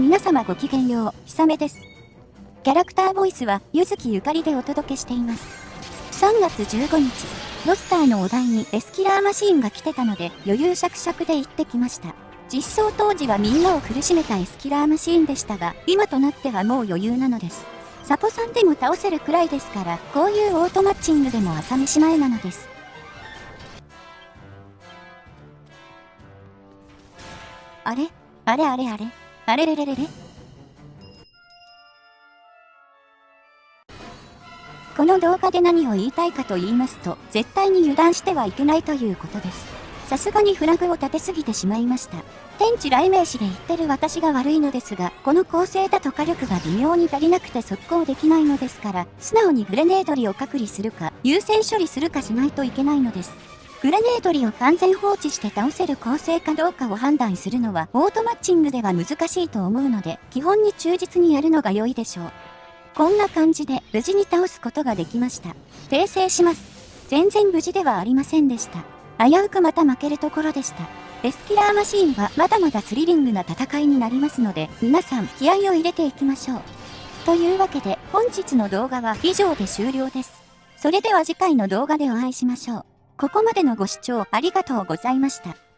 皆様ごきげんよう、ひさめです。キャラクターボイスは、ゆずきゆかりでお届けしています。3月15日、ロスターのお題にエスキラーマシーンが来てたので、余裕しゃくしゃくで行ってきました。実装当時はみんなを苦しめたエスキラーマシーンでしたが、今となってはもう余裕なのです。サポさんでも倒せるくらいですから、こういうオートマッチングでも朝飯前なのです。あれ？あれあれあれ？あれれれれれ？この動画で何を言いたいかと言いますと、絶対に油断してはいけないということです。さすがにフラグを立てすぎてしまいました。天地雷鳴詞で言ってる私が悪いのですが、この構成だと火力が微妙に足りなくて速攻できないのですから、素直にグレネードリを隔離するか、優先処理するかしないといけないのです。グレネードリを完全放置して倒せる構成かどうかを判断するのはオートマッチングでは難しいと思うので、基本に忠実にやるのが良いでしょう。こんな感じで無事に倒すことができました。訂正します。全然無事ではありませんでした。危うくまた負けるところでした。エスキラーマシーンはまだまだスリリングな戦いになりますので、皆さん気合を入れていきましょう。というわけで本日の動画は以上で終了です。それでは次回の動画でお会いしましょう。ここまでのご視聴ありがとうございました。